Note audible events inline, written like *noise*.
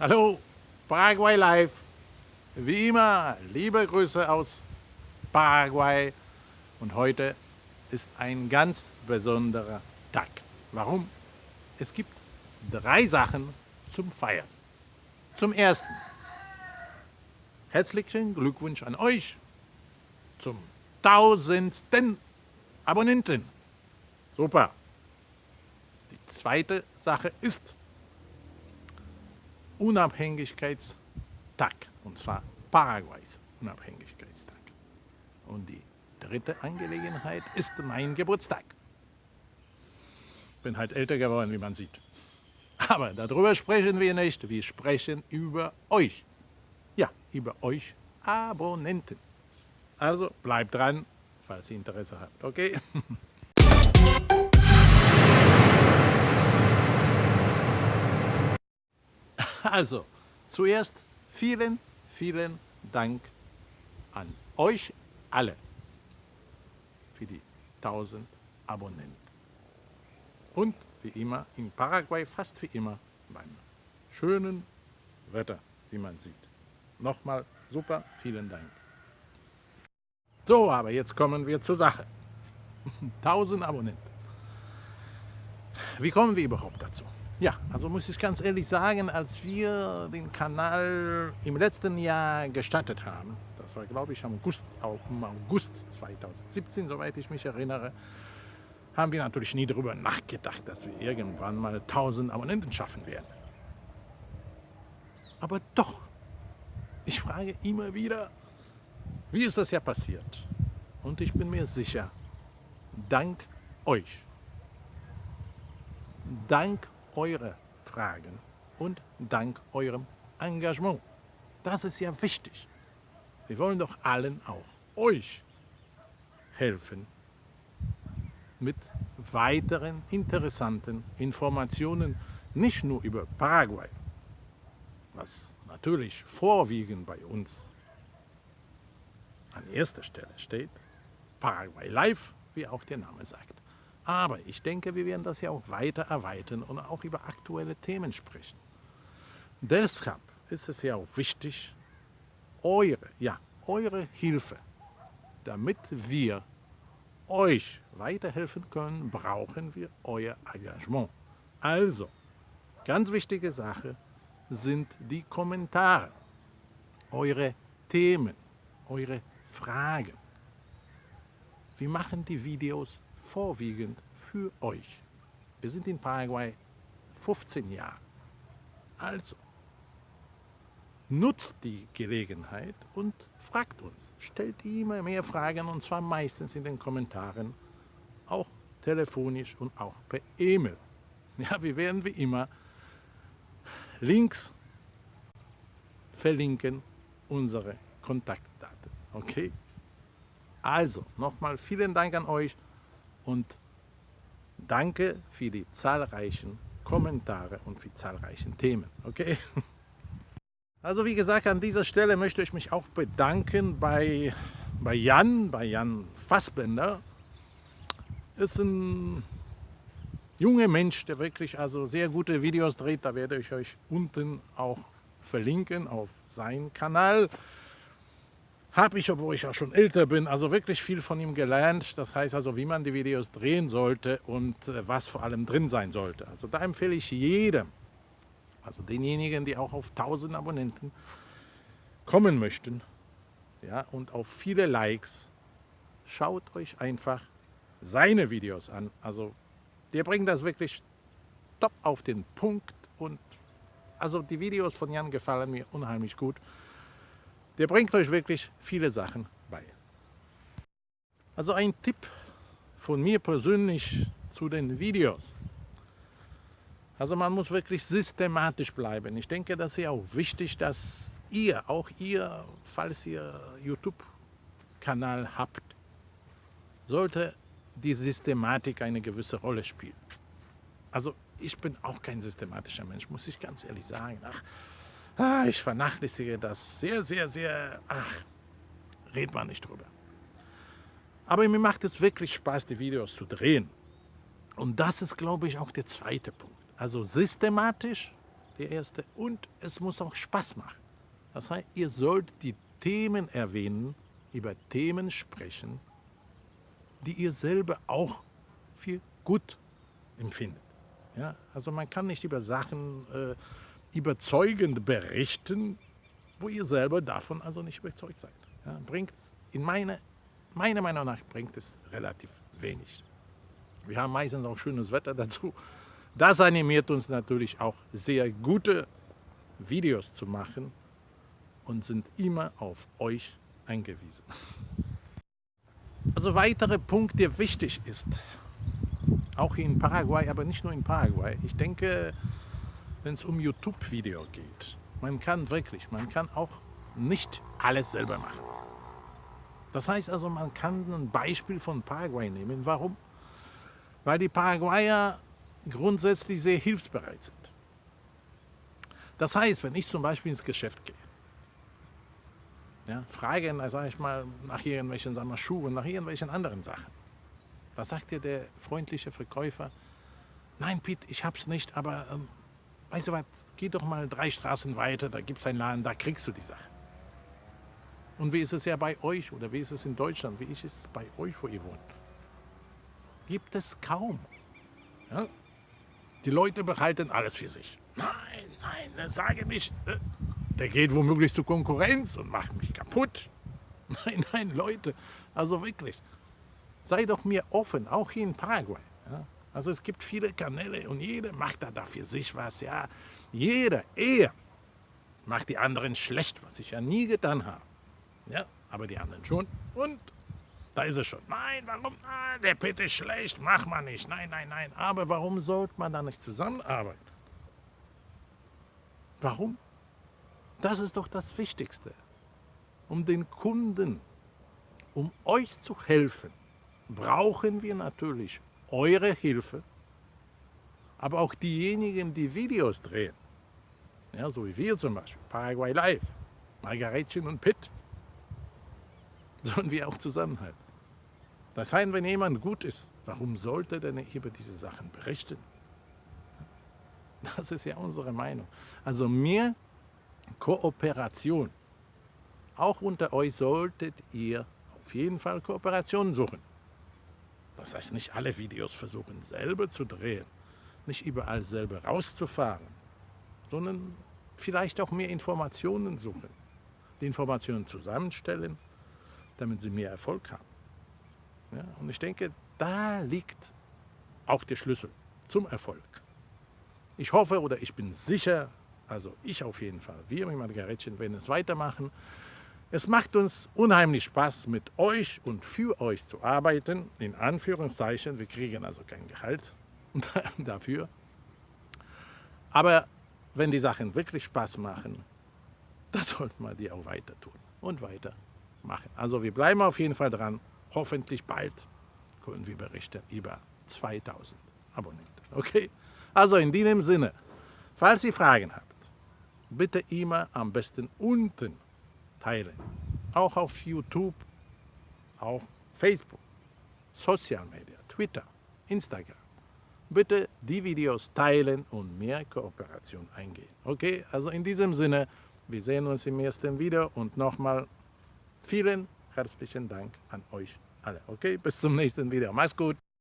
Hallo, Paraguay Live. Wie immer, liebe Grüße aus Paraguay. Und heute ist ein ganz besonderer Tag. Warum? Es gibt drei Sachen zum Feiern. Zum Ersten, herzlichen Glückwunsch an euch zum tausendsten Abonnenten. Super. Die zweite Sache ist Unabhängigkeitstag, und zwar Paraguays Unabhängigkeitstag. Und die dritte Angelegenheit ist mein Geburtstag. Bin halt älter geworden, wie man sieht. Aber darüber sprechen wir nicht, wir sprechen über euch. Ja, über euch Abonnenten. Also bleibt dran, falls ihr Interesse habt, okay? *laughs* Also, zuerst vielen, vielen Dank an euch alle für die 1000 Abonnenten. Und wie immer in Paraguay, fast wie immer beim schönen Wetter, wie man sieht. Nochmal super, vielen Dank. So, aber jetzt kommen wir zur Sache. *laughs* 1000 Abonnenten. Wie kommen wir überhaupt dazu? Ja, also muss ich ganz ehrlich sagen, als wir den Kanal im letzten Jahr gestartet haben, das war glaube ich im August, im August 2017, soweit ich mich erinnere, haben wir natürlich nie darüber nachgedacht, dass wir irgendwann mal 1000 Abonnenten schaffen werden. Aber doch, ich frage immer wieder, wie ist das ja passiert? Und ich bin mir sicher, dank euch, dank eure Fragen und dank eurem Engagement. Das ist ja wichtig. Wir wollen doch allen auch euch helfen mit weiteren interessanten Informationen, nicht nur über Paraguay, was natürlich vorwiegend bei uns an erster Stelle steht, Paraguay Live, wie auch der Name sagt. Aber ich denke, wir werden das ja auch weiter erweitern und auch über aktuelle Themen sprechen. Deshalb ist es ja auch wichtig, eure, ja, eure Hilfe, damit wir euch weiterhelfen können, brauchen wir euer Engagement. Also, ganz wichtige Sache sind die Kommentare, eure Themen, eure Fragen. Wir machen die Videos vorwiegend für euch. Wir sind in Paraguay 15 Jahre. Also, nutzt die Gelegenheit und fragt uns. Stellt immer mehr Fragen und zwar meistens in den Kommentaren, auch telefonisch und auch per E-Mail. *laughs* Ja, wir werden wie immer Links verlinken, unsere Kontaktdaten. Okay? Also, nochmal vielen Dank an euch und danke für die zahlreichen Kommentare und für zahlreichen Themen. Okay? *laughs* Also wie gesagt, an dieser Stelle möchte ich mich auch bedanken bei, bei Jan, bei Jan Fassbender. Ist ein junger Mensch, der wirklich also sehr gute Videos dreht. Da werde ich euch unten auch verlinken auf seinen Kanal habe ich, obwohl ich auch schon älter bin, also wirklich viel von ihm gelernt. Das heißt also, wie man die Videos drehen sollte und äh, was vor allem drin sein sollte. Also da empfehle ich jedem, also denjenigen, die auch auf 1000 Abonnenten kommen möchten ja, und auf viele Likes, schaut euch einfach seine Videos an. Also der bringt das wirklich top auf den Punkt und also die Videos von Jan gefallen mir unheimlich gut. Der bringt euch wirklich viele Sachen bei. Also ein Tipp von mir persönlich zu den Videos. Also man muss wirklich systematisch bleiben. Ich denke, das ist ja auch wichtig, dass ihr, auch ihr, falls ihr YouTube-Kanal habt, sollte die Systematik eine gewisse Rolle spielen. Also ich bin auch kein systematischer Mensch, muss ich ganz ehrlich sagen. Ach, Ah, ich vernachlässige das sehr, sehr, sehr, ach, redet man nicht drüber. Aber mir macht es wirklich Spaß, die Videos zu drehen. Und das ist, glaube ich, auch der zweite Punkt. Also systematisch der erste. Und es muss auch Spaß machen. Das heißt, ihr sollt die Themen erwähnen, über Themen sprechen, die ihr selber auch für gut empfindet. Ja, also man kann nicht über Sachen äh, überzeugend berichten, wo ihr selber davon also nicht überzeugt seid. Ja, bringt in meine, meiner Meinung nach bringt es relativ wenig. Wir haben meistens auch schönes Wetter dazu. Das animiert uns natürlich auch sehr gute Videos zu machen und sind immer auf euch angewiesen. Also weiterer Punkt, der wichtig ist, auch in Paraguay, aber nicht nur in Paraguay. Ich denke, wenn es um YouTube-Video geht, man kann wirklich, man kann auch nicht alles selber machen. Das heißt also, man kann ein Beispiel von Paraguay nehmen. Warum? Weil die Paraguayer grundsätzlich sehr hilfsbereit sind. Das heißt, wenn ich zum Beispiel ins Geschäft gehe, ja, fragen, sage ich mal, nach irgendwelchen sagen wir, Schuhen, nach irgendwelchen anderen Sachen, was sagt dir der freundliche Verkäufer? Nein, Piet, ich hab's nicht, aber ähm, weißt du was, geh doch mal drei Straßen weiter, da gibt's einen Laden, da kriegst du die Sache. Und wie ist es ja bei euch oder wie ist es in Deutschland, wie ist es bei euch, wo ihr wohnt? Gibt es kaum. Ja? Die Leute behalten alles für sich. Nein, nein, sage nicht, äh, der geht womöglich zur Konkurrenz und macht mich kaputt. *laughs* Nein, nein, Leute, also wirklich sei doch mir offen, auch hier in Paraguay. Also es gibt viele Kanäle und jeder macht da für sich was. Ja? Jeder, er macht die anderen schlecht, was ich ja nie getan habe. Ja? Aber die anderen schon. Und da ist es schon. Nein, warum? Ah, der Pit ist schlecht, mach man nicht. Nein, nein, nein. Aber warum sollte man da nicht zusammenarbeiten? Warum? Das ist doch das Wichtigste. Um den Kunden, um euch zu helfen, brauchen wir natürlich eure Hilfe, aber auch diejenigen, die Videos drehen. Ja, so wie wir zum Beispiel, Paraguay Live, Margaretchen und Pitt, sollen wir auch zusammenhalten. Das heißt, wenn jemand gut ist, warum sollte er denn nicht über diese Sachen berichten? Das ist ja unsere Meinung. Also mehr Kooperation. Auch unter euch solltet ihr auf jeden Fall Kooperationen suchen. Das heißt, nicht alle Videos versuchen selber zu drehen, nicht überall selber rauszufahren, sondern vielleicht auch mehr Informationen suchen, die Informationen zusammenstellen, damit sie mehr Erfolg haben. Ja, und ich denke, da liegt auch der Schlüssel zum Erfolg. Ich hoffe oder ich bin sicher, also ich auf jeden Fall, wir mit Margaretchen werden es weitermachen. Es macht uns unheimlich Spaß, mit euch und für euch zu arbeiten, in Anführungszeichen. Wir kriegen also kein Gehalt *laughs* dafür. Aber wenn die Sachen wirklich Spaß machen, *laughs* dann sollte man die auch weiter tun und weiter machen. Also wir bleiben auf jeden Fall dran. Hoffentlich bald können wir berichten über 2000 Abonnenten. Okay? Also in diesem Sinne, falls ihr Fragen habt, bitte immer am besten unten teilen. Auch auf YouTube, auch Facebook, Social Media, Twitter, Instagram. Bitte die Videos teilen und mehr Kooperation eingehen. Okay, also in diesem Sinne, wir sehen uns im ersten Video und nochmal vielen herzlichen Dank an euch alle. Okay, bis zum nächsten Video. Mach's gut.